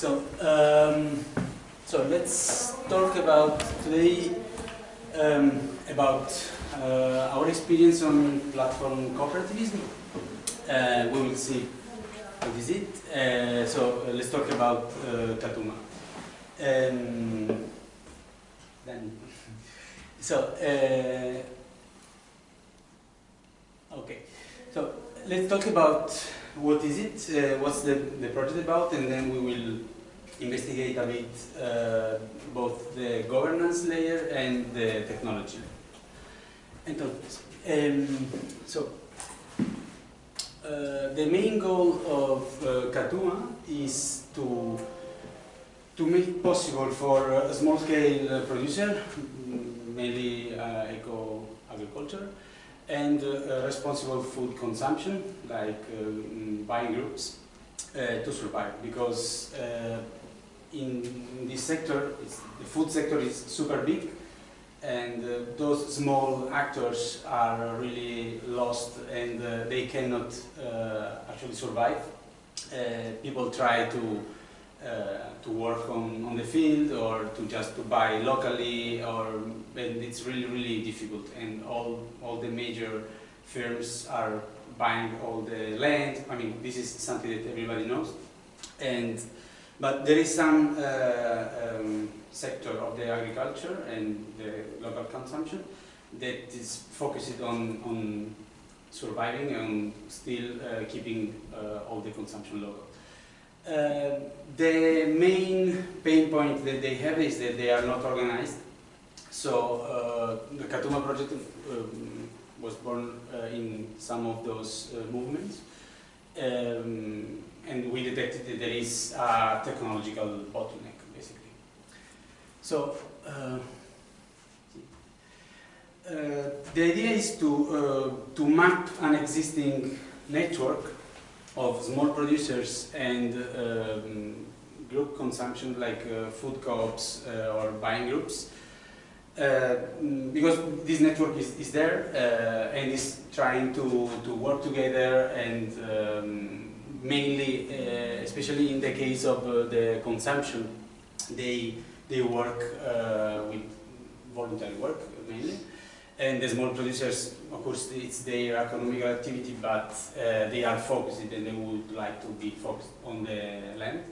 So, um, so let's talk about today um, about uh, our experience on platform cooperativism. Uh, we will see what is it. Uh, so uh, let's talk about uh, Katuma. Um, then, so uh, okay, so let's talk about what is it, what's the, the project about, and then we will investigate a bit uh, both the governance layer and the technology. Entonces, um, so uh, the main goal of uh, Katuma is to to make possible for a small-scale producer, mainly uh, eco-agriculture, and uh, responsible food consumption, like uh, buying groups, uh, to survive. Because uh, in this sector, the food sector is super big, and uh, those small actors are really lost, and uh, they cannot uh, actually survive. Uh, people try to uh, to work on, on the field or to just to buy locally or and it's really really difficult. And all all the major firms are buying all the land. I mean this is something that everybody knows. And but there is some uh, um, sector of the agriculture and the local consumption that is focused on, on surviving and still uh, keeping uh, all the consumption local. Uh, the main pain point that they have is that they are not organized. So uh, the Katuma project um, was born uh, in some of those movements. Um, and we detected that there is a technological bottleneck, basically. So uh, uh, the idea is to, uh, to map an existing network of small producers and um, group consumption like uh, food co-ops uh, or buying groups uh, because this network is, is there uh, and is trying to, to work together and um, mainly, uh, especially in the case of uh, the consumption, they, they work with voluntary work mainly. And the small producers, of course, it's their economic activity, but uh, they are focused and they would like to be focused on the land.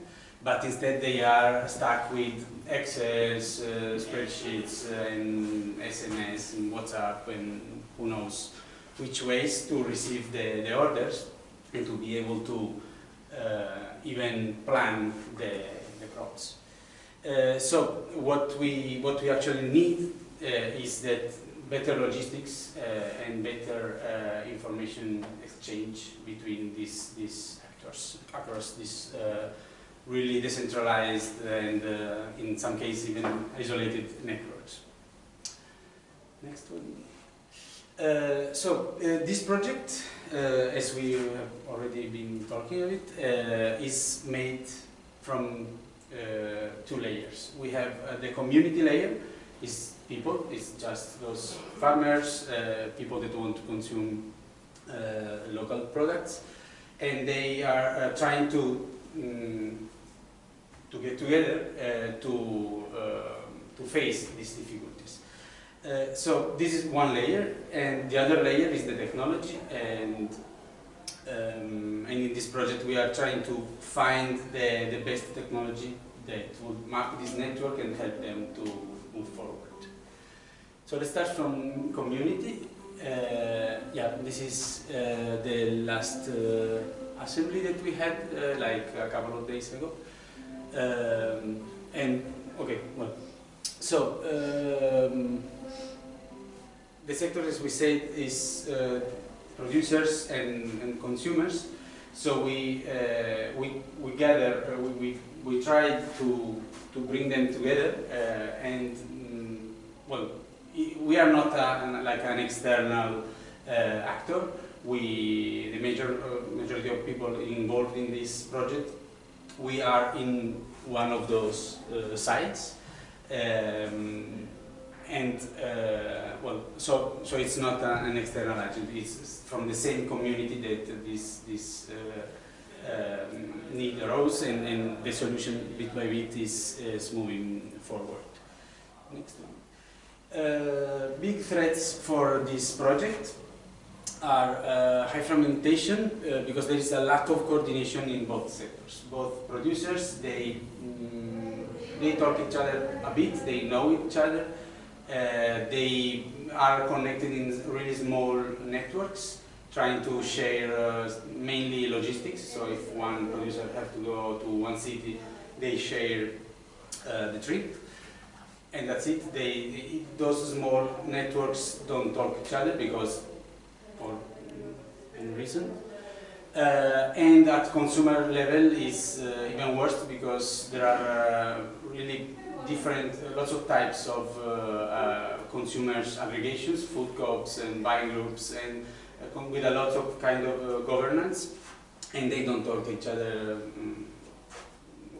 But instead they are stuck with Excel, uh, spreadsheets, and SMS, and WhatsApp, and who knows which ways to receive the, the orders and to be able to uh, even plan the, the crops. Uh, so what we, what we actually need uh, is that better logistics uh, and better uh, information exchange between these, these actors across this uh, really decentralized and in some cases even isolated networks. Next one. So this project, as we have already been talking of it, is made from two layers. We have the community layer, is people, it's just those farmers, uh, people that want to consume uh, local products, and they are uh, trying to um, to get together uh, to uh, to face these difficulties. Uh, so this is one layer, and the other layer is the technology, and um, and in this project we are trying to find the, the best technology that would map this network and help them to move forward. So let's start from community. Uh, yeah, this is uh, the last uh, assembly that we had uh, like a couple of days ago. Um, and, okay, well, so um, the sector, as we said, is uh, producers and, and, consumers. So we, uh, we, we gather, we, we, we try to, to bring them together and, mm, well, we are not a, like an external uh, actor. We, the major uh, majority of people involved in this project, we are in one of those uh, sites. Um, and uh, well, so so it's not a, an external agent. It's from the same community that this this uh, um, need arose and, and the solution bit by bit is, is moving forward. Next one. Uh, big threats for this project are uh, high fragmentation uh, because there is a lack of coordination in both sectors. Both producers, they, mm, they talk each other a bit, they know each other, they are connected in really small networks trying to share uh, mainly logistics. So if one producer has to go to one city, they share uh, the trip. And that's it. They, those small networks don't talk each other because, for any reason. Uh, and at consumer level is uh, even worse because there are uh, really different, lots of types of uh, uh, consumers aggregations, food co-ops and buying groups, and uh, with a lot of kind of uh, governance, and they don't talk to each other um,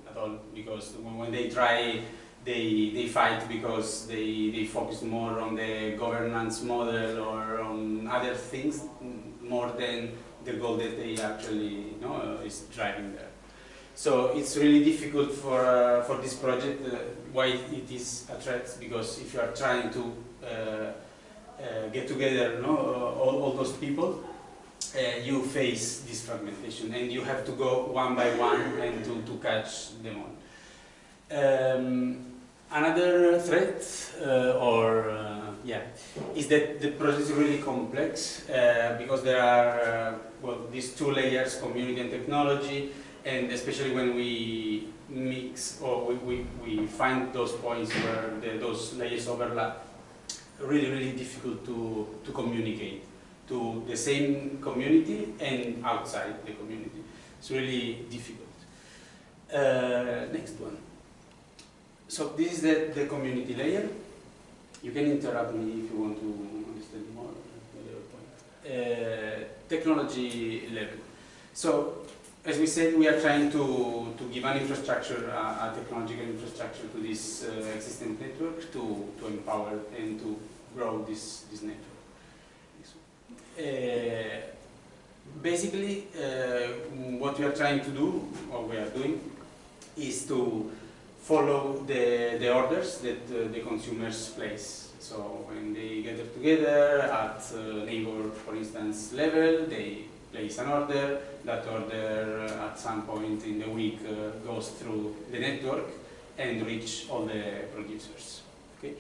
at all because when, they try, they they fight because they they focus more on the governance model or on other things more than the goal that they actually you know uh, is driving there. So it's really difficult for uh, for this project. Uh, why it is a threat? Because if you are trying to uh, uh, get together, you know, all, all those people, uh, you face this fragmentation, and you have to go one by one and to, to catch them all. Um, another threat, or yeah, is that the process is really complex because there are well these two layers, community and technology and especially when we mix or we, we, we find those points where the, those layers overlap, really, really difficult to, to communicate to the same community and outside the community. It's really difficult. Uh, next one. So this is the, the community layer. You can interrupt me if you want to understand more. Uh, technology level. So as we said, we are trying to, to give an infrastructure, uh, a technological infrastructure to this uh, existing network to, to empower and to grow this, this network. Uh, basically, uh, what we are trying to do, or we are doing, is to follow the, the orders that uh, the consumers place. So when they gather together at uh, neighbor, for instance, level, they place an order, that order uh, at some point in the week uh, goes through the network and reach all the producers. Okay?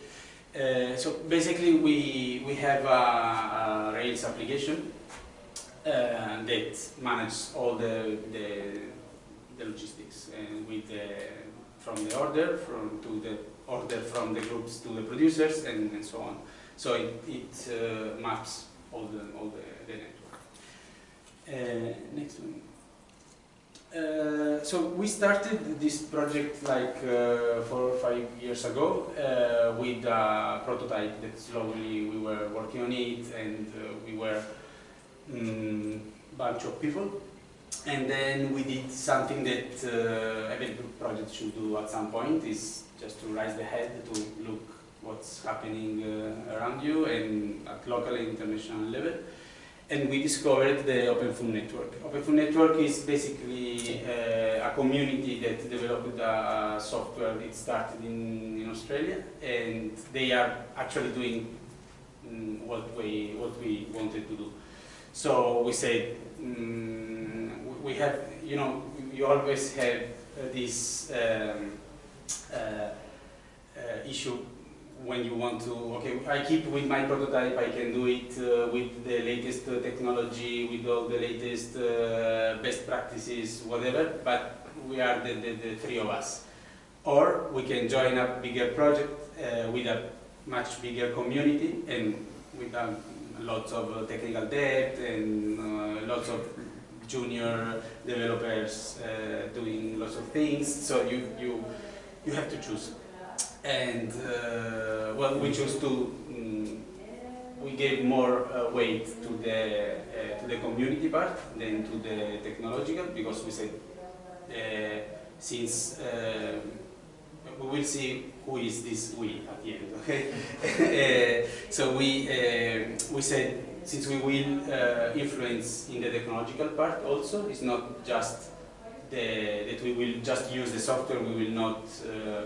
Uh, so basically we, we have a, a Rails application uh, that manages all the, the, the logistics and with the, from the order from to the order from the groups to the producers and, and so on. So it, it uh, maps all the, all the, the network. Uh, next one. Uh, so we started this project like uh, four or five years ago uh, with a prototype that slowly we were working on it and uh, we were a um, bunch of people and then we did something that uh, every project should do at some point is just to raise the head to look what's happening around you and at local and international level and we discovered the Open Food Network. Open Food Network is basically uh, a community that developed a, software that started in, in, Australia, and they are actually doing um, what we what we wanted to do. So we said um, we have, you know, you always have this um, uh, uh issue when you want to, okay, I keep with my prototype, I can do it uh, with the latest uh, technology, with all the latest uh, best practices, whatever, but we are the, the, the, three of us. Or we can join a bigger project uh, with a much bigger community and with um, lots of uh, technical debt and uh, lots of junior developers doing lots of things, so you, you, you have to choose and uh, well, we chose to um, we gave more uh, weight to the uh, to the community part than to the technological because we said uh, since uh, we will see who is this we at the end. Okay, uh, so we we said since we will influence in the technological part also, it's not just the, that we will just use the software, we will not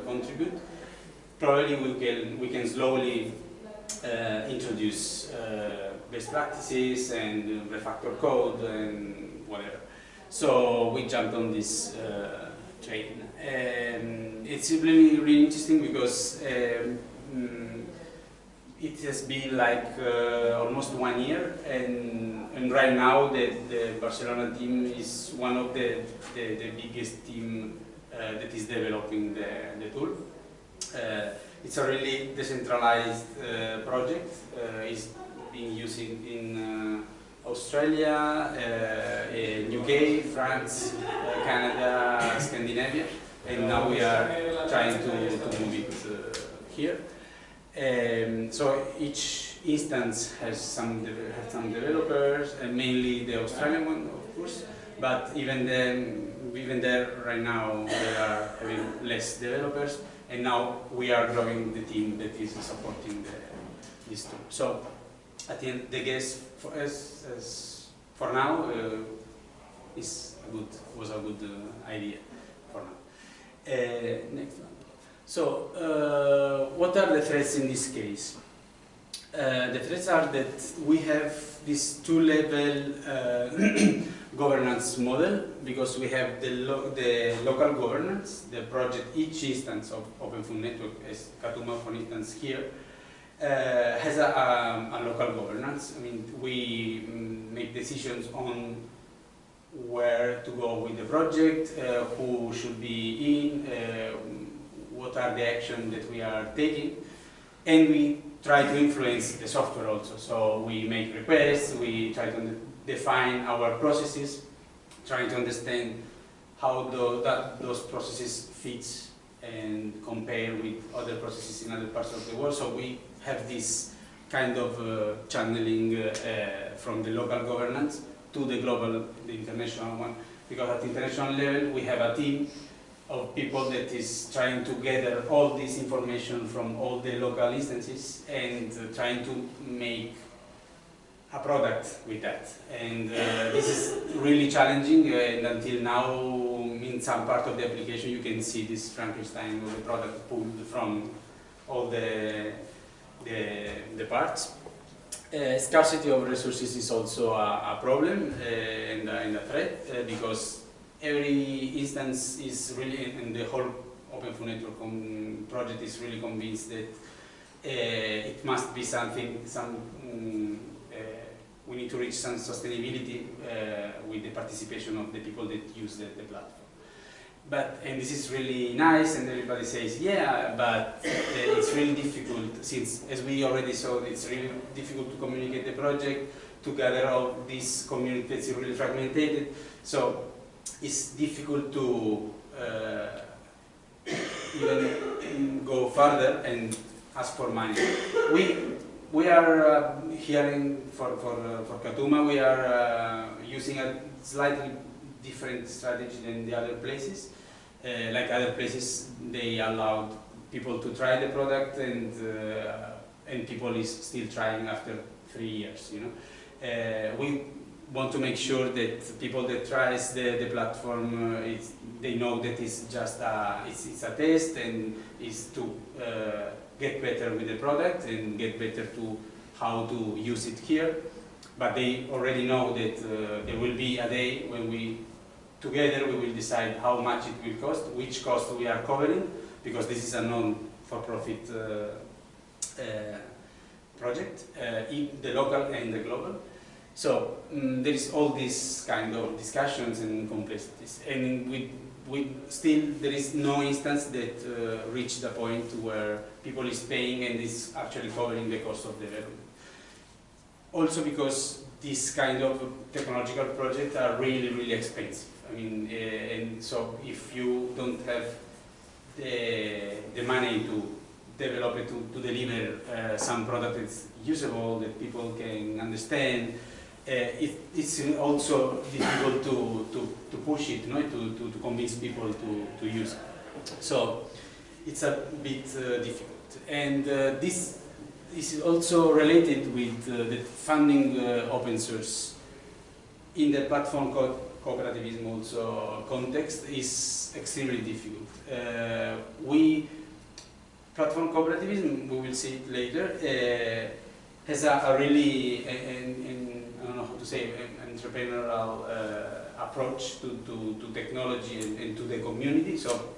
contribute. Probably we can, we can slowly uh, introduce uh, best practices and refactor code and whatever. So we jumped on this uh, train. Um, it's really, really interesting because um, mm, it has been like uh, almost one year and, and right now the, the Barcelona team is one of the, the, the biggest team uh, that is developing the, the tool. Uh, it's a really decentralized uh, project. Uh, it's being used in, in uh, Australia, UK, France, Canada, Scandinavia, and now we are trying to, to move it here. Um, so each instance has some has some developers, and mainly the Australian one, of course. But even then, even there right now, there are having less developers, and now we are growing the team that is supporting the, this tool. So I think the guess for us, as for now, uh, is a good was a good uh, idea for now. Uh, next one. So, uh, what are the threats in this case? Uh, the threats are that we have this two-level uh, governance model because we have the, lo the local governance, the project, each instance of Open Food Network, as Katuma for instance here, uh, has a, a, a, local governance. I mean, we mm, make decisions on where to go with the project, uh, who should be in, uh, what are the actions that we are taking, and we try to influence the software also. So we make requests, we try to define our processes, trying to understand how the, that, those processes fit and compare with other processes in other parts of the world. So we have this kind of uh, channeling uh, uh, from the local governance to the global, the international one. Because at international level, we have a team of people that is trying to gather all this information from all the local instances and uh, trying to make a product with that. And uh, this is really challenging uh, and until now in some part of the application you can see this Frankenstein of the product pulled from all the, the, the parts. Uh, scarcity of resources is also a, a problem uh, and, and, a threat uh, because every instance is really, and the whole Open Food Network project is really convinced that uh, it must be something, some, um, we need to reach some sustainability uh, with the participation of the people that use the, the, platform. But, and this is really nice and everybody says, yeah, but it's really difficult since, as we already saw, it's really difficult to communicate the project, to gather all these communities really fragmented. So it's difficult to uh, even go further and ask for money. We we are uh, hearing for for uh, for Katuma we are uh, using a slightly different strategy than the other places. Uh, like other places, they allowed people to try the product and uh, and people is still trying after three years. You know, we want to make sure that people that tries the, the platform, uh, they know that it's just a, it's, it's a test and is to uh, get better with the product and get better to how to use it here. But they already know that uh, there will be a day when we, together we will decide how much it will cost, which cost we are covering, because this is a non-for-profit uh, uh, project, uh, the local and the global. So um, there is all these kind of discussions and complexities, and we, we still there is no instance that uh, reached the point where people is paying and is actually covering the cost of development. Also because these kind of technological projects are really really expensive. I mean, uh, and so if you don't have the the money to develop it to, to deliver uh, some product that's usable that people can understand it, it's also difficult to, to, to push it, no? to, to, to convince people to, to use it. So it's a bit uh, difficult. And uh, this is also related with uh, the funding uh, open source in the platform co cooperativism also context is extremely difficult. Uh, we platform cooperativism, we will see it later, uh, has a, a really, an, I don't know how to say, an entrepreneurial uh, approach to, to, to technology and, and, to the community. So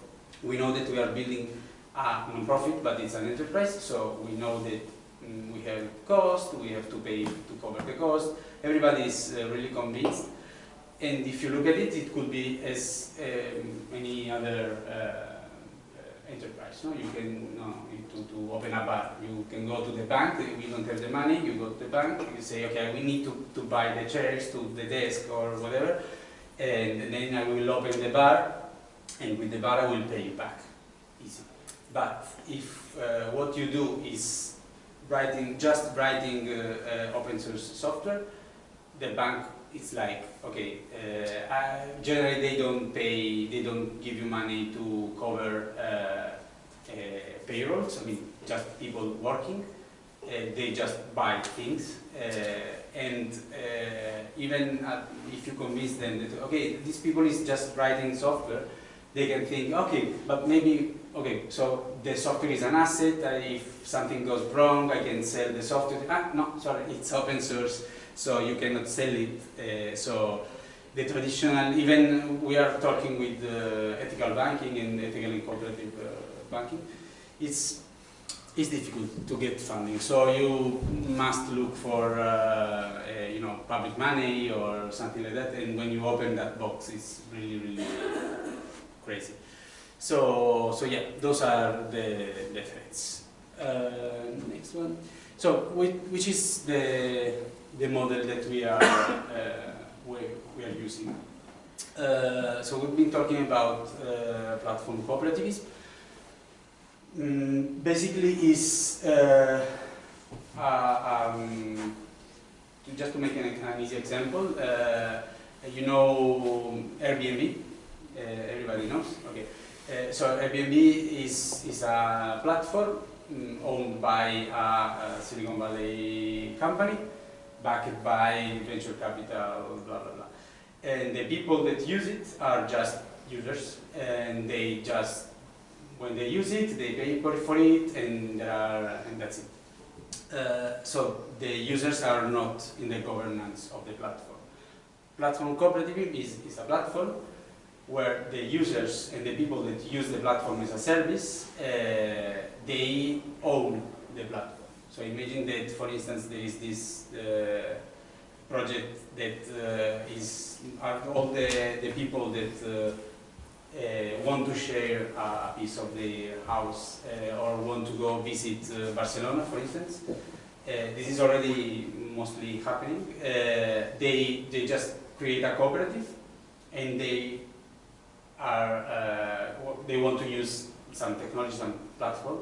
we know that we are building a non-profit, but it's an enterprise, so we know that um, we have cost, we have to pay to cover the cost. Everybody is uh, really convinced. And if you look at it, it could be as um, any other uh, enterprise. No? You can no, to, to open a bar. You can go to the bank, we don't have the money, you go to the bank, you say, okay, we need to, to buy the chairs to the desk or whatever, and then I will open the bar, and with the bar I will pay you back. Easy. But if uh, what you do is writing, just writing uh, uh, open source software, the bank is like, okay, uh, generally they don't pay, they don't give you money to cover uh, uh, payrolls, I mean, just people working. Uh, they just buy things. Uh, and even if you convince them that, okay, these people is just writing software, they can think, okay, but maybe, okay, so the software is an asset, uh, if something goes wrong, I can sell the software. Ah, no, sorry, it's open source, so you cannot sell it. Uh, so the traditional, even we are talking with uh, ethical banking and ethical and cooperative banking, it's it's difficult to get funding. So you must look for uh, you know public money or something like that. And when you open that box, it's really really crazy. So so yeah, those are the the threats. Uh, next one. So which is the the model that we are uh, we, we are using. Uh, so we've been talking about uh, platform cooperativism um, basically is um, just to make an, an easy example, you know Airbnb, everybody knows, okay. Uh, so Airbnb is, is a platform um, owned by a, a, Silicon Valley company, backed by venture capital, blah, blah, blah. And the people that use it are just users, and they just when they use it, they pay for it, and, are, and that's it. Uh, so the users are not in the governance of the platform. Platform cooperative is, is a platform where the users and the people that use the platform as a service, uh, they own the platform. So imagine that, for instance, there is this uh, project that uh, is all the, the people that uh, uh, want to share a piece of the house uh, or want to go visit uh, Barcelona, for instance, this is already mostly happening. they, they just create a cooperative and they are they want to use some technology, some platform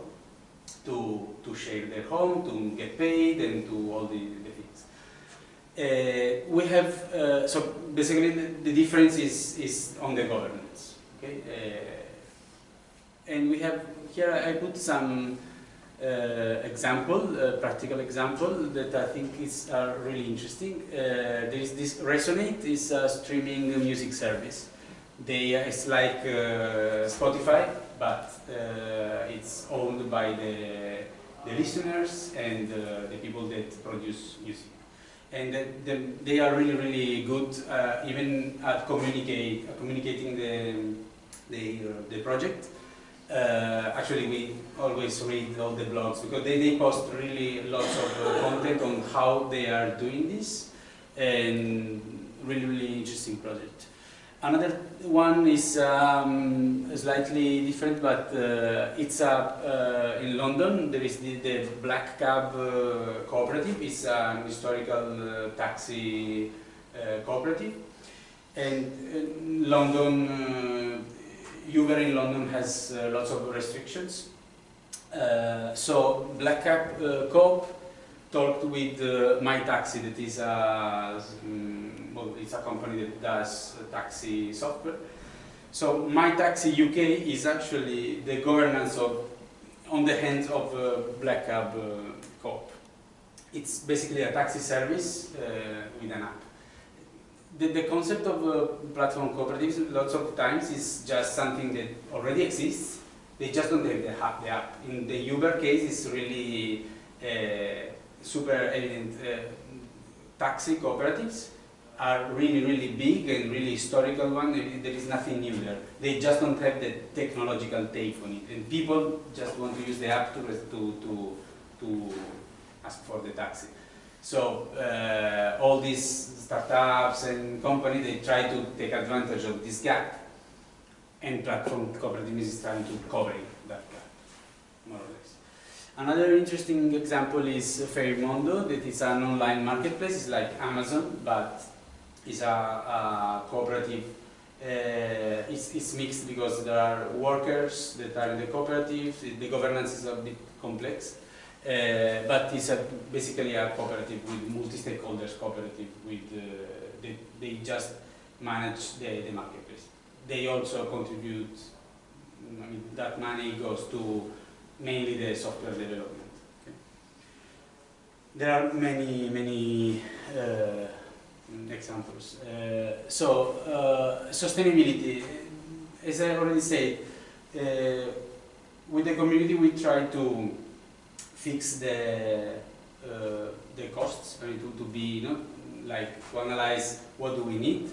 to, to share their home, to get paid, and to all the, the things. Uh, we have, uh, so basically the, the, difference is, is on the governance. Okay, uh, and we have here I put some uh, example, uh, practical example that I think is uh, really interesting. Uh, there is this Resonate is a streaming music service. They it's like uh, Spotify, but it's owned by the the listeners and the people that produce music and the, the, they are really, really good uh, even at communicate, uh, communicating the, the, uh, the project. Uh, actually, we always read all the blogs because they, they post really lots of uh, content on how they are doing this and really, really interesting project. Another one is um, slightly different, but uh, it's uh, in London. There is the, the Black Cab uh, Cooperative. It's an historical uh, taxi cooperative. And London, Uber in London has lots of restrictions. So Black Cab Coop talked with My Taxi, that is a, um, it's a company that does taxi software. So My Taxi UK is actually the governance of on the hands of uh, Black Cab uh, Coop. It's basically a taxi service uh, with an app. The, the concept of uh, platform cooperatives lots of times is just something that already exists. They just don't have the app. The app. In the Uber case, it's really uh, super evident. Uh, taxi cooperatives are really, really big and really historical one. There is nothing new there. They just don't have the technological take on it. And people just want to use the app to, to, to, to ask for the taxi. So uh, all these startups and companies, they try to take advantage of this gap. And platform cooperativism is trying to cover that gap, more or less. Another interesting example is Fairmondo, that is an online marketplace. It's like Amazon, but is a, a cooperative. Uh, it's, it's mixed because there are workers that are in the cooperative. The governance is a bit complex, uh, but it's a, basically a cooperative with multi-stakeholders cooperative. With uh, they, they just manage the, the marketplace. They also contribute. I mean, that money goes to mainly the software development. Okay. There are many many uh, examples. Uh, so, uh, sustainability, as I already said, uh, with the community we try to fix the uh, the costs, I mean, to, to be, you know, like to analyze what do we need,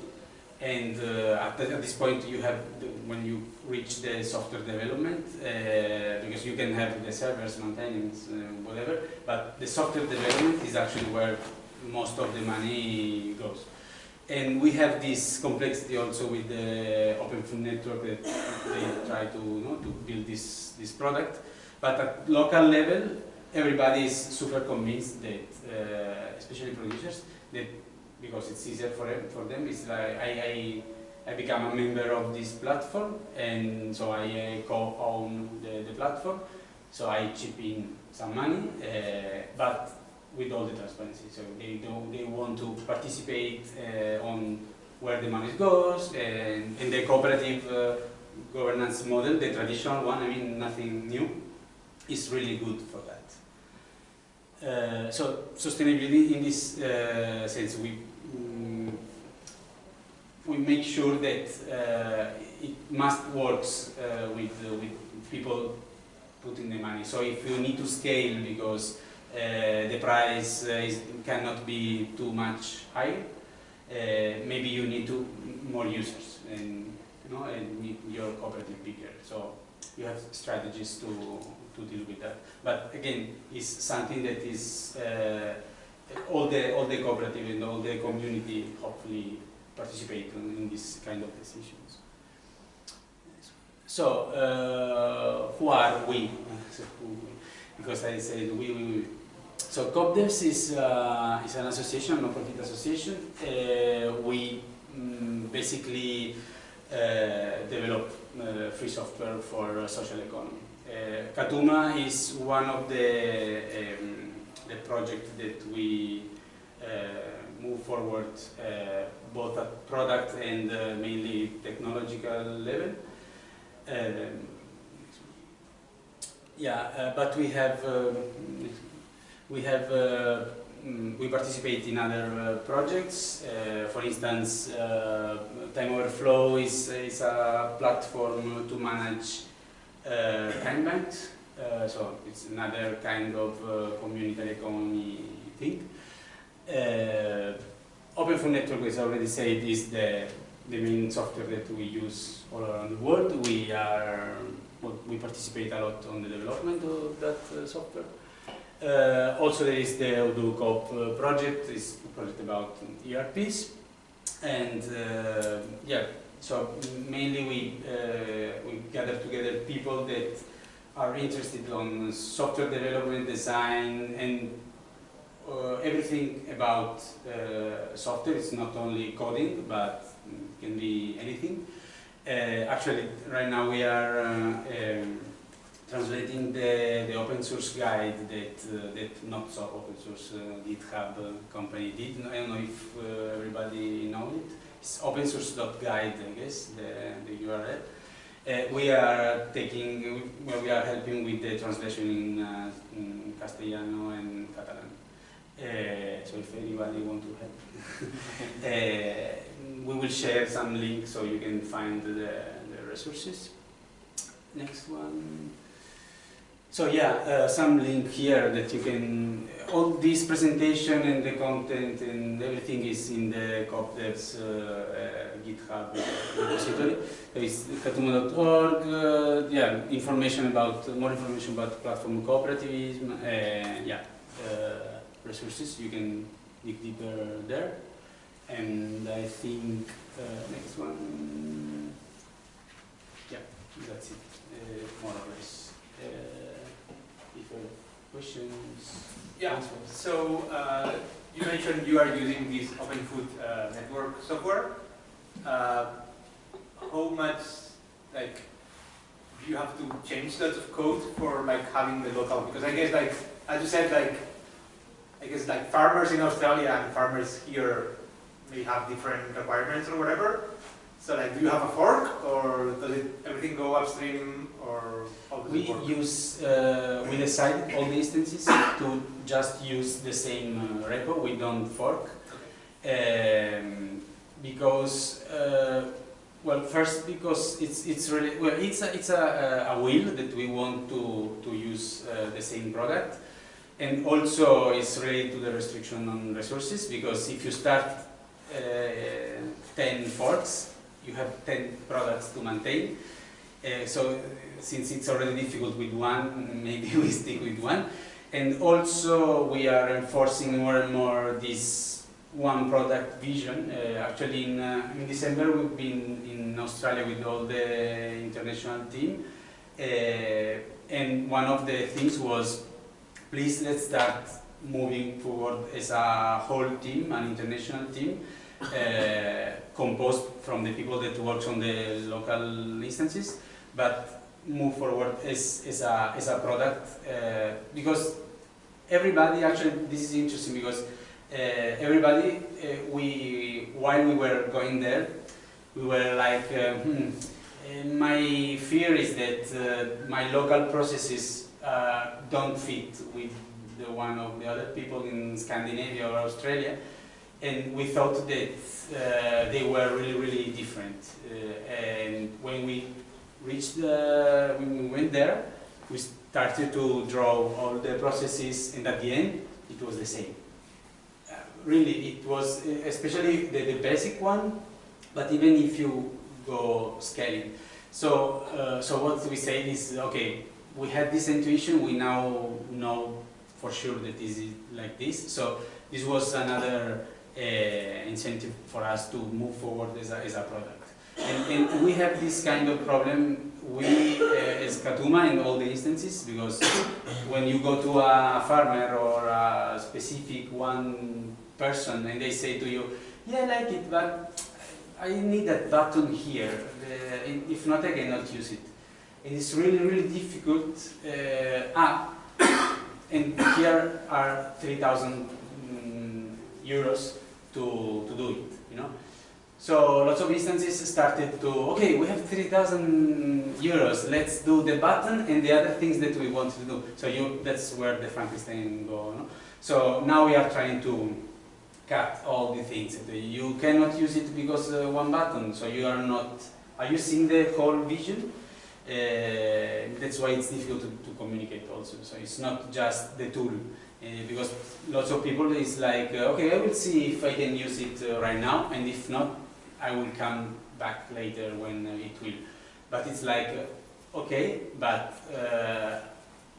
and uh, at, the, at, this point you have, the, when you reach the software development, uh, because you can have the servers, maintenance, whatever, but the software development is actually where most of the money goes. And we have this complexity also with the Open Food Network that they try to, you know, to build this, this product. But at local level, everybody is super convinced that, uh, especially producers, that because it's easier for, for them, it's like I, I, I become a member of this platform and so I uh, co-own the, the platform. So I chip in some money, uh, but with all the transparency. So they do they want to participate uh, on where the money goes and in the cooperative uh, governance model, the traditional one. I mean, nothing new. Is really good for that. Uh, so sustainability in this uh, sense, we mm, we make sure that uh, it must works uh, with with people putting the money. So if you need to scale because the price uh, is, cannot be too much higher. Uh, maybe you need to more users and you know and your cooperative bigger. So you have strategies to to deal with that. But again, it's something that is all the all the cooperative and all the community hopefully participate in, in this kind of decisions. So uh, who are we? Because I said we, we, we so CoopDevs is, uh, is an association, a non-profit association. Uh, we um, basically uh, develop uh, free software for social economy. Uh, Katuma is one of the, um, the projects that we uh, move forward both at product and mainly technological level. Um, yeah, but we have um, we have uh, mm, we participate in other uh, projects. Uh, for instance, TimeOverflow is, is a platform to manage time banks. so it's another kind of community economy thing. Open Food Network, as I already said, is the, the main software that we use all around the world. We are we participate a lot on the development of that uh, software. Uh, also there is the Odoo uh, project, it's a project about ERPs. And uh, yeah, so mainly we, uh, we gather together people that are interested on software development, design, and uh, everything about uh, software. It's not only coding, but can be anything. actually, right now we are um, translating the, the open source guide that uh, that not so open source uh, GitHub uh, company did. I don't know if uh, everybody knows it. It's opensource.guide, I guess, the, the URL. Uh, we are taking, we are helping with the translation in, uh, in Castellano and Catalan. So if anybody want to help, we will share some links so you can find the, the resources. Next one. So yeah, uh, some link here that you can, all this presentation and the content and everything is in the CoopDevs uh, uh, GitHub repository. There is katuma.org, uh, yeah, information about, more information about platform cooperativism, yeah, uh, resources, you can dig deeper there. And I think, uh, next one, yeah, that's it, more or less. Uh, if you have questions, Yeah, so uh, you mentioned you are using this Open Food uh, Network software. Uh, how much, like, do you have to change lots of code for like having the local? Because I guess like, as you said, like, I guess like farmers in Australia and farmers here may have different requirements or whatever. So like, do you have a fork or does it everything go upstream or We use, uh, we decided all the instances to just use the same uh, repo, we don't fork. Um, because, uh, well, first because it's, it's really, well, it's a, it's a, a will that we want to, to use uh, the same product. And also it's related to the restriction on resources because if you start uh, 10 forks, you have 10 products to maintain. Uh, so since it's already difficult with one, maybe we stick with one. And also we are enforcing more and more this one product vision. Uh, actually in, uh, in December we've been in Australia with all the international team. Uh, and one of the things was, please let's start moving forward as a whole team, an international team, uh, composed from the people that works on the local instances, but move forward as, as, a, as a product uh, because everybody actually this is interesting because uh, everybody uh, we while we were going there we were like uh, hmm, uh, my fear is that uh, my local processes don't fit with the one of the other people in Scandinavia or Australia and we thought that they were really really different and when we reached when we went there, we started to draw all the processes and at the end it was the same. Uh, really, it was especially the, the basic one, but even if you go scaling. So, uh, so what we say is, okay, we had this intuition, we now know for sure that this is like this. So this was another uh, incentive for us to move forward as a, as a product. And, and we have this kind of problem, we uh, as Katuma in all the instances, because when you go to a farmer or a specific one person and they say to you, yeah, I like it, but I need that button here, uh, if not I cannot use it. And it's really, really difficult. Uh, ah, and here are 3,000 mm, euros to, to do it. So lots of instances started to, okay, we have 3,000 euros, let's do the button and the other things that we want to do. So you, that's where the Frankenstein go. No? So now we are trying to cut all the things. You cannot use it because uh, one button, so you are not, are you seeing the whole vision? Uh, that's why it's difficult to, to communicate also. So it's not just the tool. Uh, because lots of people is like, uh, okay, I will see if I can use it uh, right now, and if not, I will come back later when uh, it will. But it's like, uh, okay, but uh,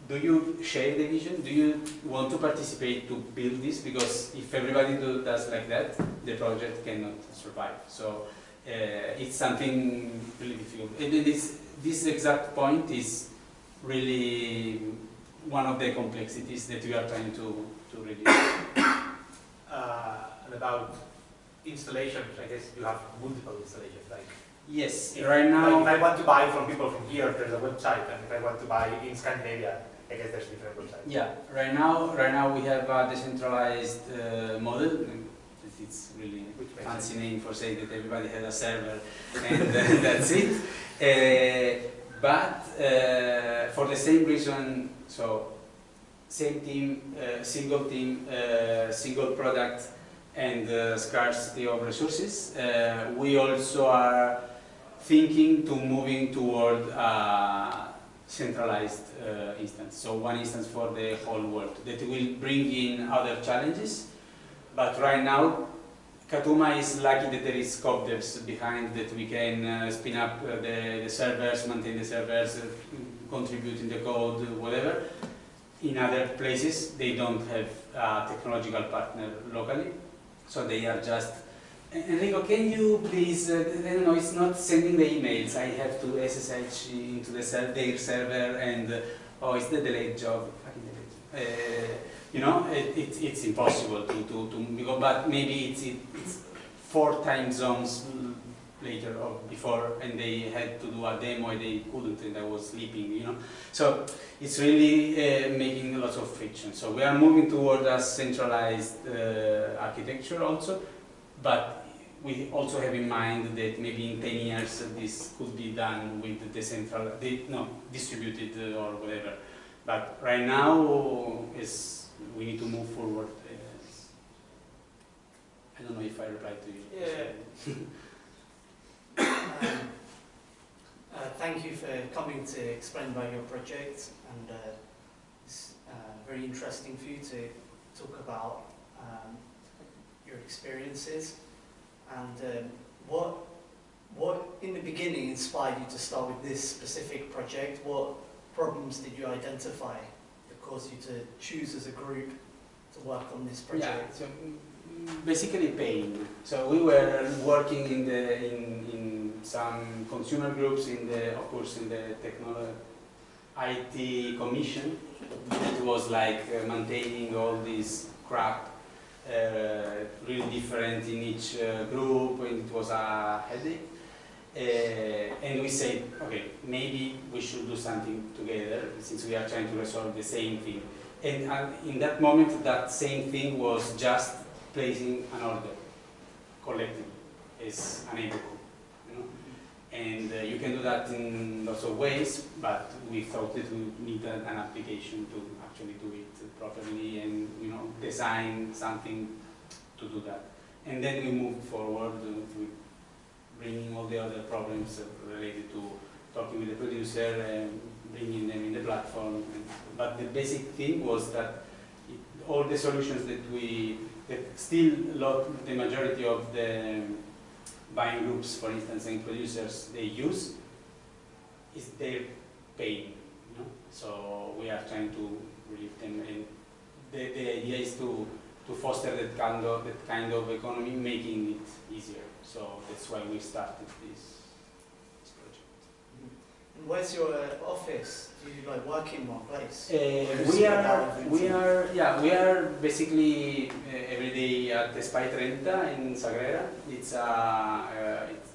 do you share the vision? Do you want to participate to build this? Because if everybody do, does like that, the project cannot survive. So uh, it's something really difficult. And this, this exact point is really one of the complexities that we are trying to, to reduce. Uh, about installations, I guess you have multiple installations, like Yes, If- right Like now, if I want to buy from people from here, there's a website, and if I want to buy in Scandinavia, I guess there's different websites. yeah, right now, right now we have a decentralized uh, model. It's really fancy name for saying that everybody had a server and uh, that's it. Uh, but uh, for the same reason, so same team, uh, single team, uh, single product, and uh, scarcity of resources. Uh, we also are thinking to moving toward a centralized uh, instance. So one instance for the whole world that will bring in other challenges. But right now, Katuma is lucky that there is CoopDevs behind that we can uh, spin up uh, the, the servers, maintain the servers, uh, contribute in the code, whatever. In other places, they don't have a technological partner locally, so they are just. Enrico, can you please? Uh, know. It's not sending the emails. I have to SSH into the ser their server, and uh, oh, it's the delayed job. Uh, you know, it, it, it's impossible to, to, to because, but maybe it's, it, it's four time zones later or before and they had to do a demo and they couldn't and I was sleeping, you know. So it's really uh, making lots of friction. So we are moving toward a centralized uh, architecture also, but we also have in mind that maybe in 10 years this could be done with the no, distributed uh, or whatever. But right now is we need to move forward. I don't know if I replied to you. Yeah. um, uh, thank you for coming to explain about your project and uh, it's uh, very interesting for you to talk about um, your experiences. And um, what what in the beginning inspired you to start with this specific project? What problems did you identify that caused you to choose as a group to work on this Yeah, project? so mm, basically pain. So we were working in the in, in some consumer groups in the of course in the technology IT commission. It was like uh, maintaining all this crap, uh, really different in each uh, group, and it was a headache. Uh, and we said, okay, maybe we should do something together since we are trying to resolve the same thing. And uh, in that moment, that same thing was just placing an order collectively as an neighborhood. You know? And uh, you can do that in lots of ways, but we thought that we need an, an application to actually do it properly and you know design something to do that. And then we moved forward with bringing all the other problems related to talking with the producer and bringing them in the platform. But the basic thing was that it, all the solutions that we, that still a lot, the majority of the buying groups, for instance, and producers, they use, is their pain. You know? So we are trying to relieve them, and the, the idea is to to foster that kind of that kind of economy, making it easier. So that's why we started this, this project. And where's your uh, office? Do you like work in one place? Uh, we are, we are, yeah, we are basically uh, every day at the Spy Trenta in Sagrera. It's a, uh, it's,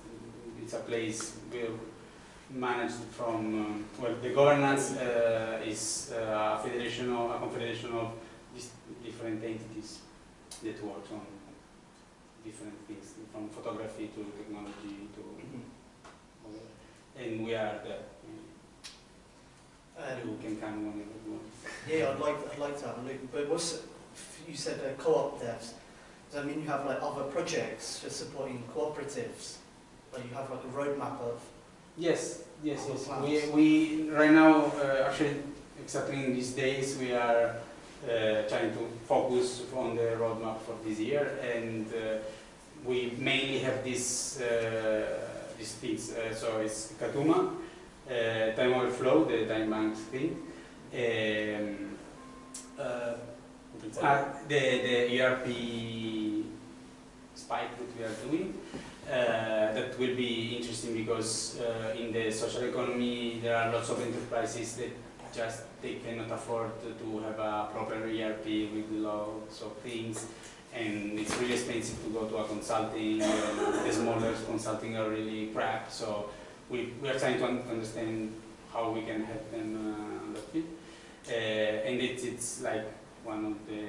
it's a place we managed from, um, well, the governance uh, is uh, a federation of, a confederation of different entities that work on different things, from photography to technology to Mhm. And we are there. You Um, can come whenever you want. yeah, I'd like I'd like to have a look. But what's you said uh, CoopDevs? Does that mean you have like other projects for supporting cooperatives? Like you have like a roadmap of Yes, yes, yes. plans. We, we right now, uh, actually, exactly in these days, we are uh, trying to focus on the roadmap for this year, and uh, we mainly have these uh, these things. Uh, so it's Katuma, TimeOverflow, the time bank thing, um, uh, uh, the the ERP spike that we are doing. Uh, that will be interesting because uh, in the social economy there are lots of enterprises that just they cannot afford to have a proper ERP with lots of things. And it's really expensive to go to a consulting the smaller consulting are really crap. So we, we are trying to un- understand how we can help them uh, field uh, and it's, it's like one of the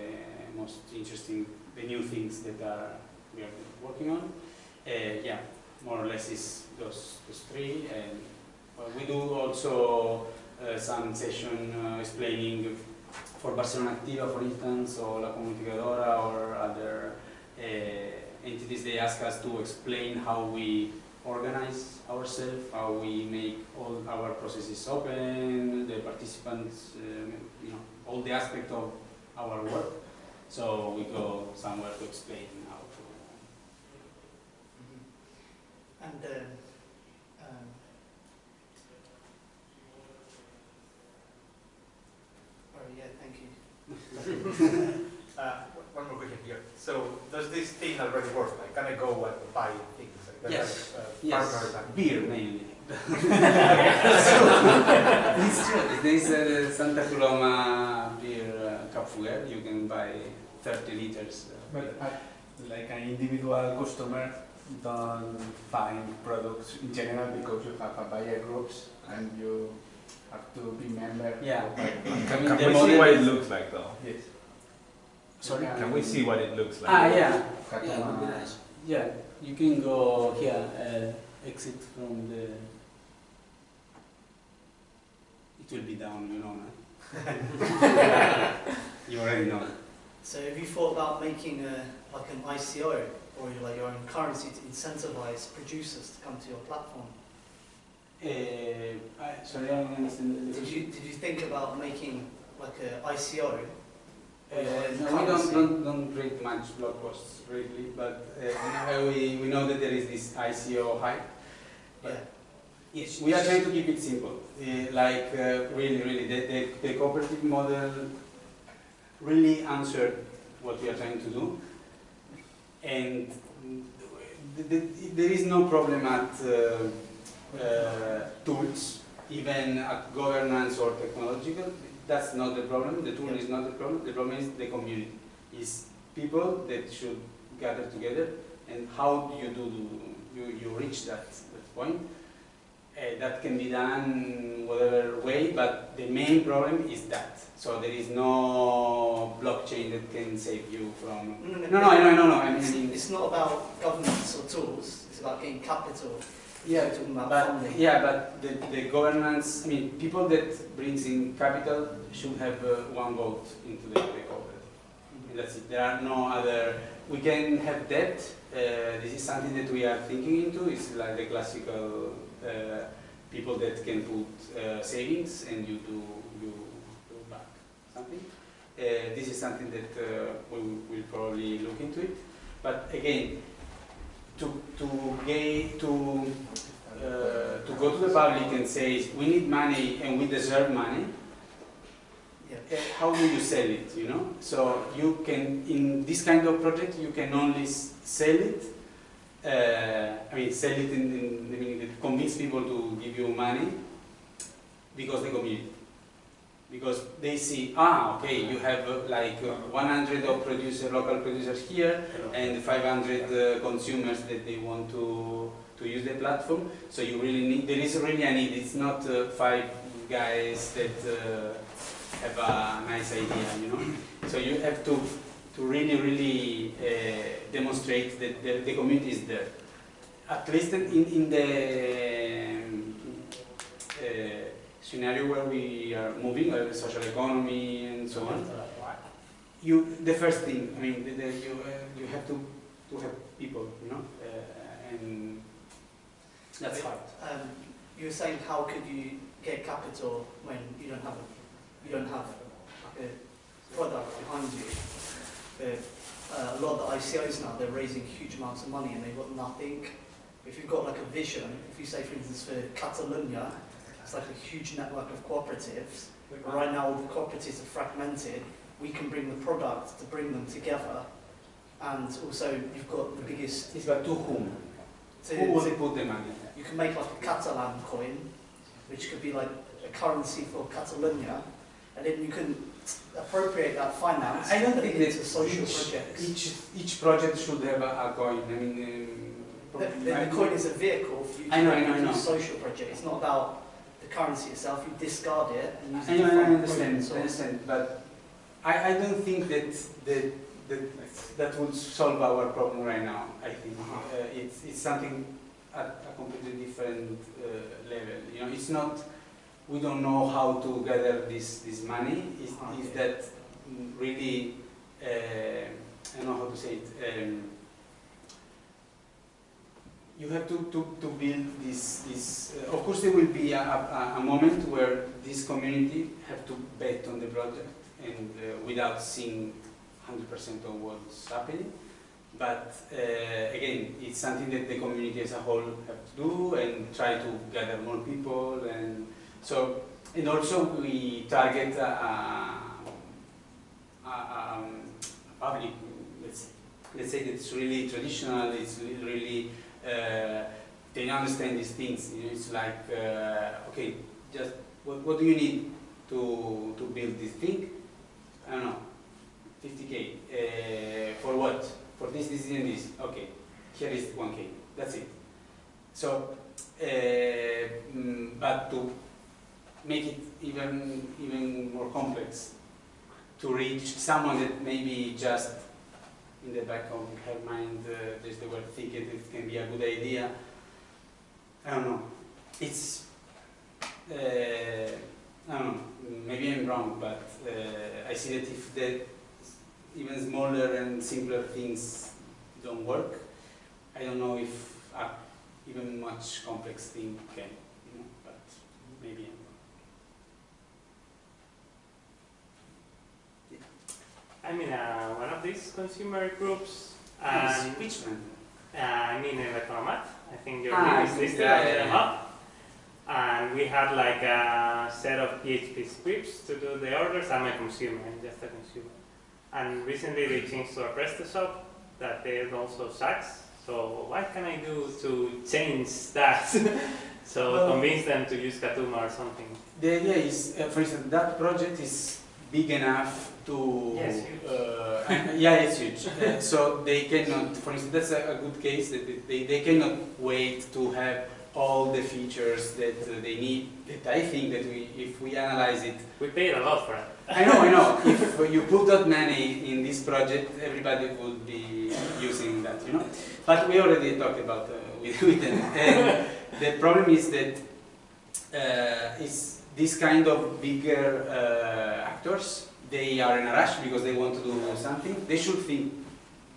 most interesting the new things that are we are working on. Uh, yeah, more or less is those, those three. And well, we do also uh, some session uh, explaining for Barcelona Activa, for instance, or La Comunicadora, or other uh, entities. They ask us to explain how we organize ourselves, how we make all our processes open, the participants, um, you know, all the aspect of our work. So we go somewhere to explain how to. And um, um, oh yeah, thank you. Uh, one more question here. So does this thing already work? Like, can I go and buy things? Like, Yes. Uh, Yes, beer mainly. it's true. There is a Santa Coloma beer uh, cup fuller. You can buy 30 liters. uh, But uh, like an individual customer don't find products in general because you have a buyer groups and you have to be member. Yeah. of buyer I groups. mean, Can we see what it looks like though? Yes. Sorry? Can we see what it looks like? Ah, yeah. Yeah, would be nice. Yeah, you can go here, uh, exit from the. It will be down, you know. no? you already know. So have you thought about making a, like an ICO or like your own currency to incentivize producers to come to your platform? Uh, I, sorry, I don't understand Did you, did you think about making like a ICO? Uh, no, we don't, don't, don't read much blog posts really, but uh, we, we know that there is this ICO hype. Yeah. Yes, we are trying to keep it simple. Uh, like uh, really, really, the, the, the cooperative model really answered what we are trying to do, and the, the, there is no problem at uh, uh, tools, even at governance or technological. That's not the problem. The tool Yeah. is not the problem. The problem is the community. Is people that should gather together, and how do you do you you reach that, that point? Uh, that can be done whatever way, but the main problem is that. So there is no blockchain that can save you from. No, No, no, no, no, no. I It's, it's not about governance or tools, it's about getting capital. Yeah, but yeah, but the, the governance. I mean, people that brings in capital should have uh, one vote into the, the corporate. And That's it. There are no other. We can have debt. Uh, this is something that we are thinking into. It's like the classical uh, people that can put uh, savings and you do you do back something. Uh, this is something that uh, we will will probably look into it. But again, to to gain to uh, to go to the public and say we need money and we deserve money Yeah. uh, how do you sell it, you know? So you can, in this kind of project, you can only sell it, uh, I mean, sell it in, in the meaning convince people to give you money because the community. Because they see, ah, okay, you have uh, like uh, 100 of producer, local producers here and 500 uh, consumers that they want to, to use the platform. So you really need, there is really a need. It's not uh, five guys that uh, have a nice idea, you know. So you have to to really, really uh, demonstrate that the, the community is there. At least in, in the um, uh, scenario where we are moving, like the social economy and so on, you the first thing, I mean, the, the, you uh, you have to to have people, you know, uh, and that's hard. Um, you were saying how could you get capital when you don't have a, you don't have a product behind you? But, uh, a lot of the ICOs now they're raising huge amounts of money and they've got nothing. If you've got like a vision, if you say for instance for Catalonia, it's like a huge network of cooperatives. But right now all the cooperatives are fragmented. We can bring the product to bring them together, and also you've got the biggest. It's about to whom? To, Who will put the money? you can make like a Catalan coin, which could be like a currency for Catalonia, and then you can appropriate that finance I don't think it's a social each, projects. each each project should have a, coin. I mean, um, The, the, the coin is a vehicle for you to I know, I know, I know. a social project. It's not about the currency itself. You discard it and use I it know, I understand, I understand, but I, I don't think that the that, that would solve our problem right now, I think. Uh-huh. Uh, it's, it's something at a completely different uh, level. You know, it's not, we don't know how to gather this, this money. It's, it's Okay. that mm, really, uh, I don't know how to say it. Um, you have to, to, to build this, this uh, of course there will be a, a, a moment where this community have to bet on the project and uh, without seeing 100% of what's happening. But uh, again, it's something that the community as a whole have to do and try to gather more people and so, and also we target a, a, a, um, public, let's, let's say that's really traditional, it's really, they understand these things. It's like, uh, okay, just what, what do you need to, to build this thing? I don't know, 50k. Uh, for what? For this, this, and this. Okay, here is 1k. That's it. So, uh, mm, but to make it even even more complex, to reach someone that maybe just in the back of her mind uh, there's the word thinking it can be a good idea. I don't know. It's uh, I don't know. Maybe I'm wrong, but uh, I see that if the even smaller and simpler things don't work, I don't know if a even much complex thing can. You know, but maybe I'm wrong. I'm in uh, these consumer groups, and which one? uh, I mean, in Electromat. I think your Ah, name is listed yeah, the yeah. hub. And we had like a set of PHP scripts to do the orders. I'm a consumer, I'm just a consumer. And recently they changed to a PrestaShop that there's also sucks. So what can I do to change that? so Well- convince them to use Katuma or something. The idea is, uh, for instance, that project is big enough to. Yes, huge. Uh, and- yeah, it's huge. Uh, so they cannot, for instance, that's a, a good case that they- they, they cannot wait to have all the features that uh, they need. That I think that we, if we analyze it, We paid a lot for it. I know, I know. if you put that money in this project, everybody would be using that, you know. But we already talked about uh, with, with them. And the problem is that uh, this kind of bigger uh, actors. They are in a rush because they want to do something. They should think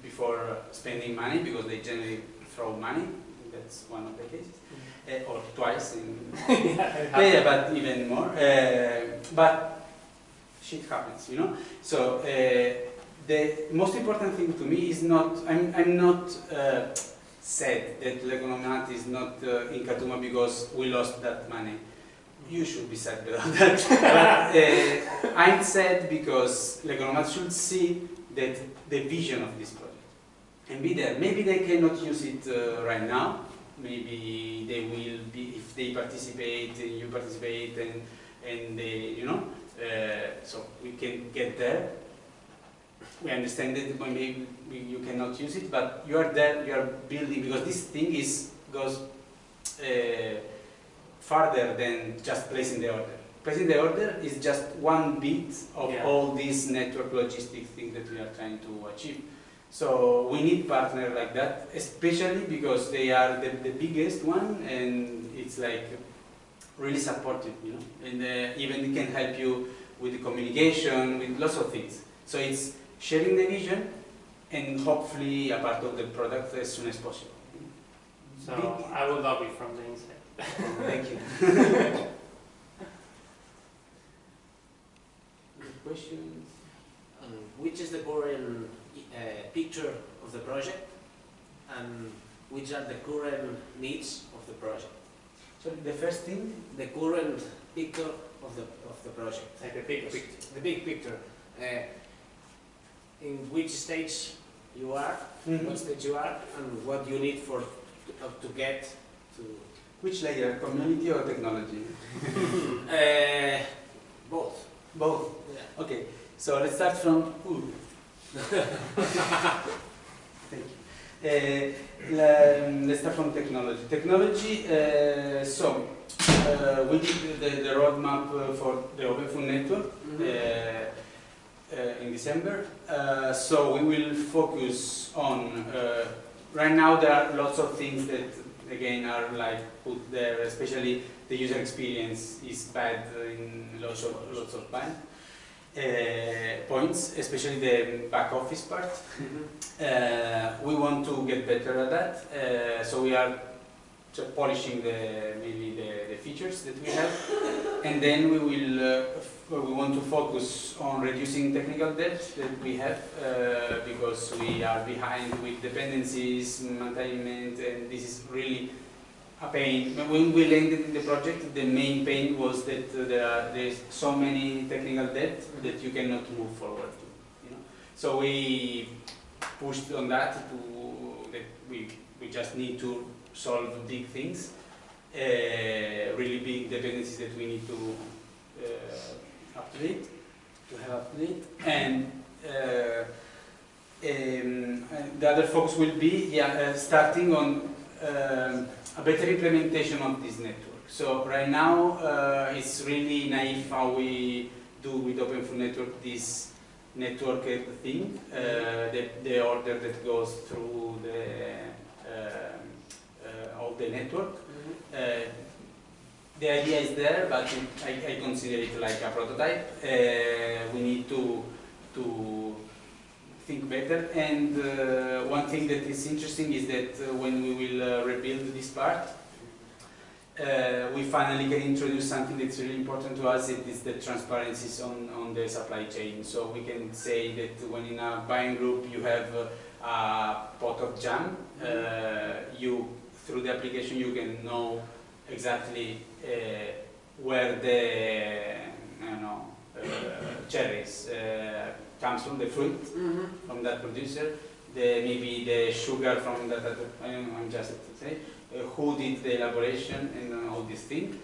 before spending money because they generally throw money. That's one of the cases, uh, or twice in yeah, yeah, but even more. Uh, but shit happens, you know. So uh, the most important thing to me is not. I'm. I'm not uh, sad that L'Economat is not uh, in Katuma because we lost that money. You should be sad about that. but uh, I'm sad because L'Economat should see that the vision of this project and be there. Maybe they cannot use it uh, right now. Maybe they will be if they participate, and you participate, and and they, you know. Uh, so we can get there. We understand that maybe you cannot use it, but you are there. You are building because this thing is goes uh, farther than just placing the order. Placing the order is just one bit of Yeah. all these network logistic things that we are trying to achieve. So we need partner like that, especially because they are the, the biggest one and it's like really supportive, you know, and uh, even can help you with the communication, with lots of things. So it's sharing the vision and hopefully a part of the product as soon as possible. So Big- I will love it from the inside. Thank you. Good questions? Um, which is the current uh, picture of the project and which are the current needs of the project? So the first thing, The current picture of the, of the project, Like a big picture. the big picture. Uh, in which stage you are, what stage you are, and what you need for to, uh, to get to which layer, community or technology? uh, both. Both. Yeah. Okay, so let's start from. Ooh. Thank you. Uh, let's start from technology. Technology. Uh, so uh, we did the, the roadmap uh, for the Open Food Network. Uh, uh, in in December. Uh, so we will focus on, uh, right now there are lots of things that again are like put there, especially the user experience is bad in lots of, lots of bad, uh, points, especially the back office part. Uh, we want to get better at that, uh, so we are polishing the maybe the, the features that we have, and then we will uh, f- we want to focus on reducing technical debt that we have uh, because we are behind with dependencies, maintenance, and this is really a pain. When we landed in the project, the main pain was that uh, there are there's so many technical debt that you cannot move forward. You know, so we pushed on that to that we we just need to solve big things, uh, really big dependencies that we need to up to have date, and. Uh, um, the other focus will be yeah, uh, starting on um, a better implementation of this network. So right now uh, it's really naive how we do with Open Food Network this network thing, uh, the, the order that goes through the um, uh, of the network. Uh, the idea is there, but I, I consider it like a prototype. Uh, we need to to think better. And uh, one thing that is interesting is that uh, when we will uh, rebuild this part, uh, we finally can introduce something that's really important to us. It is the transparencies on, on the supply chain. So we can say that when in a buying group you have uh, a pot of jam, you through the application you can know exactly uh, where the don't know uh, cherries uh, comes from the fruit from that producer, the maybe the sugar from that other, I don't know, I'm just to say, uh, who did the elaboration and uh, all these things,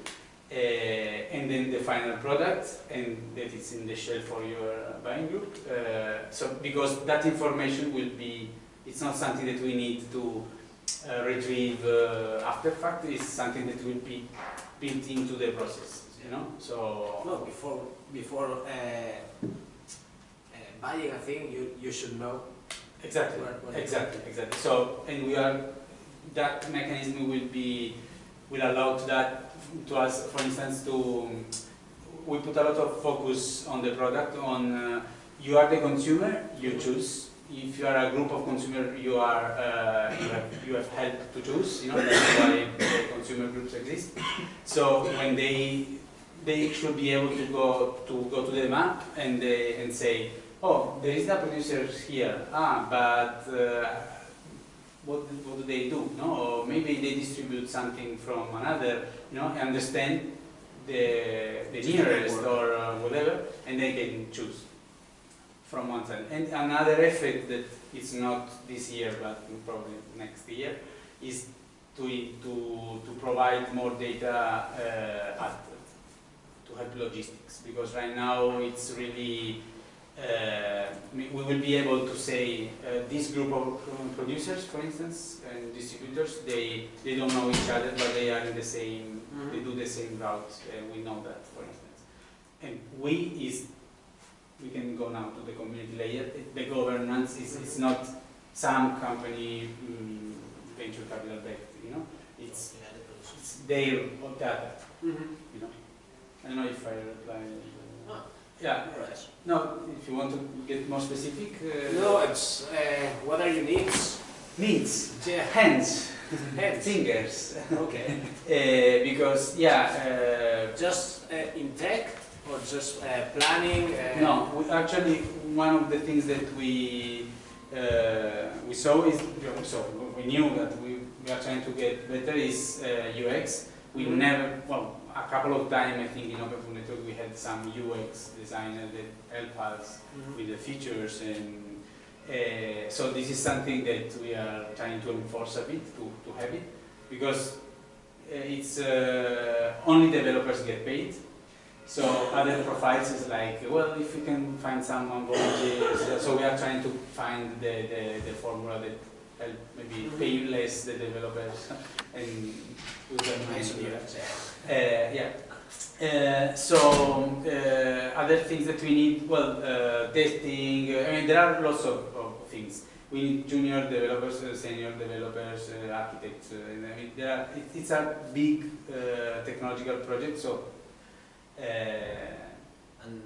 uh, and then the final product, and that is in the shelf for your buying group. Uh, so because that information will be, it's not something that we need to uh, retrieve uh, after fact. It's something that will be built into the process. You know, so No, before, before uh, uh, buying a thing, you, you should know exactly. where, where Exactly, exactly. So, and we are, that mechanism will be, will allow to that, to us, for instance, to, we put a lot of focus on the product, on, uh, you are the consumer, you choose. If you are a group of consumer, you are, uh, you have, you have help to choose, you know, that's why consumer groups exist. So when they, they should be able to go, to go to the map and they, and say, oh, there is a producer here, ah, but uh, what, what do they do? No, or maybe they distribute something from another, you know, understand the, the nearest or uh, whatever, and they can choose from one side. And another effect that is not this year, but probably next year, is to, to, to provide more data uh, at, to help logistics, because right now it's really uh, we will be able to say uh, this group of producers, for instance, and distributors, they, they don't know each other, but they are in the same, they do the same route, and we know that, for instance. And we is, we can go now to the community layer, the governance is, is not some company mm, venture capital backed, you know, it's, it's their data, Mhm. you know. I don't know if I replied. Ah. Yeah, Alright. no, if you want to get more specific. Uh, No, it's uh, what are your needs? Needs, Yeah. hands, Hands. fingers. Okay. Uh, because, yeah, Just uh, in tech or just uh, planning? uh, Uh, no, we actually, one of the things that we, uh, we saw is, so we knew that we, we are trying to get better is uh, UX. We Mhm. never, well, a couple of times I think in Open Food Network we had some UX designer that helped us Mhm. with the features and uh, so this is something that we are trying to enforce a bit to, to have it because uh, it's uh, only developers get paid so other profiles is like well if you can find someone volunteers so we are trying to find the, the, the formula that help maybe pay less the developers and do them Nice. Uh, yeah. Uh, so uh, other things that we need, well, uh, testing, uh, I mean, there are lots of, of things. We need junior developers, uh, senior developers, uh, architects. Uh, I mean, there are, it, it's a big uh, technological project, so. Uh, And,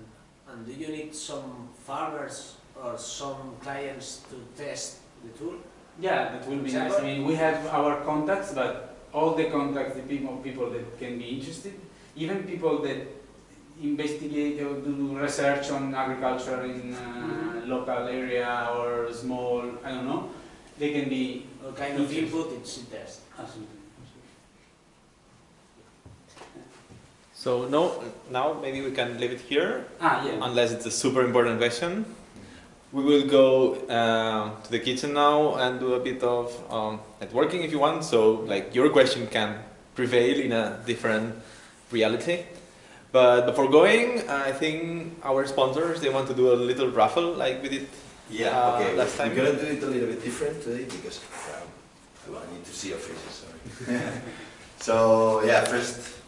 and do you need some farmers or some clients to test the tool? Yeah, that will be nice. I mean, we have our contacts, but all the contacts, the people, people that can be interested, even people that investigate or do research on agriculture in uh, local area or small, I don't know, they can be What kind of input it's in test? absolutely. So no, now maybe we can leave it here, Ah, yeah. unless it's a super important question. We will go uh, to the kitchen now and do a bit of um, networking if you want. So like your question can prevail in a different reality. But before going, I think our sponsors they want to do a little raffle like we did. Yeah, Uh, okay. last We're time- gonna do it a little bit different today because um, I need to see your faces. Sorry. so yeah, first